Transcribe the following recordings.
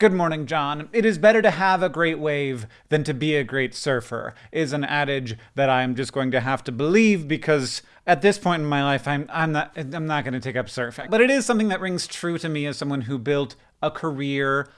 Good morning, John. It is better to have a great wave than to be a great surfer, is an adage that I'm just going to have to believe because at this point in my life, I'm, I'm not, I'm not going to take up surfing. But it is something that rings true to me as someone who built a career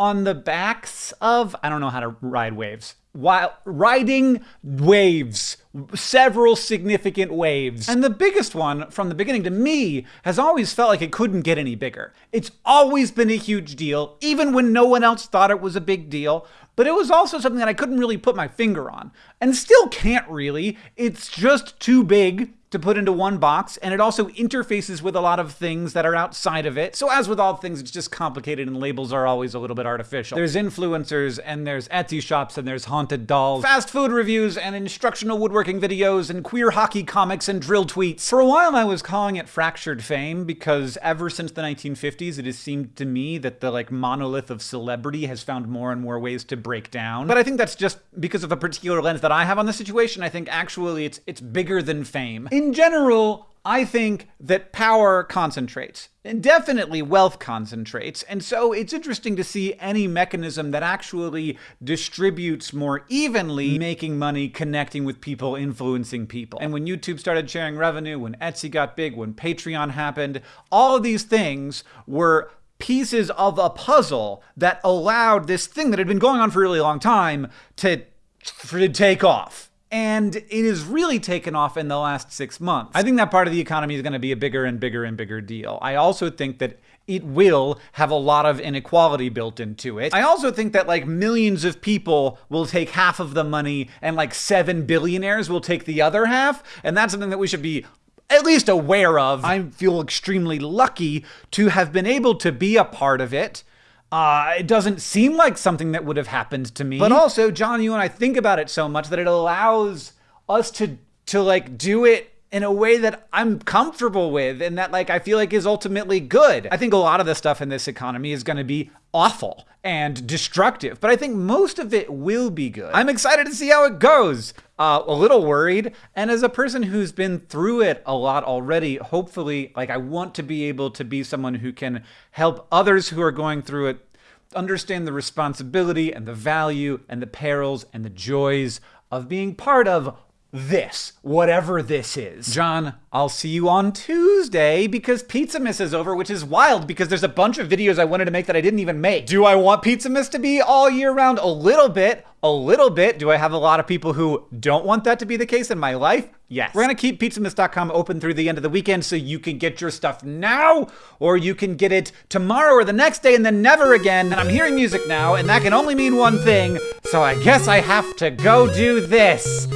on the backs of, I don't know how to ride waves while riding waves, several significant waves. And the biggest one from the beginning to me has always felt like it couldn't get any bigger. It's always been a huge deal, even when no one else thought it was a big deal. But it was also something that I couldn't really put my finger on, and still can't really. It's just too big to put into one box, and it also interfaces with a lot of things that are outside of it. So as with all things, it's just complicated and labels are always a little bit artificial. There's influencers, and there's Etsy shops, and there's haunted dolls, fast food reviews, and instructional woodworking videos, and queer hockey comics, and dril tweets. For a while, I was calling it fractured fame, because ever since the 1950s, it has seemed to me that the like monolith of celebrity has found more and more ways to break down. But I think that's just because of a particular lens that I have on the situation. I think actually it's it's bigger than fame in general, I think that power concentrates, and definitely wealth concentrates. And so it's interesting to see any mechanism that actually distributes more evenly, making money, connecting with people, influencing people. And when YouTube started sharing revenue, when Etsy got big, when Patreon happened, all of these things were pieces of a puzzle that allowed this thing that had been going on for a really long time to, to take off and it has really taken off in the last six months. I think that part of the economy is going to be a bigger and bigger and bigger deal. I also think that it will have a lot of inequality built into it. I also think that like millions of people will take half of the money and like seven billionaires will take the other half. And that's something that we should be at least aware of. I feel extremely lucky to have been able to be a part of it. Uh, it doesn't seem like something that would have happened to me. But also, John, you and I think about it so much that it allows us to to like do it in a way that I'm comfortable with and that like I feel like is ultimately good. I think a lot of the stuff in this economy is going to be awful and destructive, but I think most of it will be good. I'm excited to see how it goes. Uh, a little worried, and as a person who's been through it a lot already, hopefully, like I want to be able to be someone who can help others who are going through it understand the responsibility and the value and the perils and the joys of being part of this, whatever this is. John, I'll see you on Tuesday because Pizzamas is over, which is wild because there's a bunch of videos I wanted to make that I didn't even make. Do I want Pizzamas to be all year round? A little bit, a little bit. Do I have a lot of people who don't want that to be the case in my life? Yes. We're gonna keep pizzamas.com open through the end of the weekend so you can get your stuff now, or you can get it tomorrow or the next day and then never again. And I'm hearing music now, and that can only mean one thing, so I guess I have to go do this.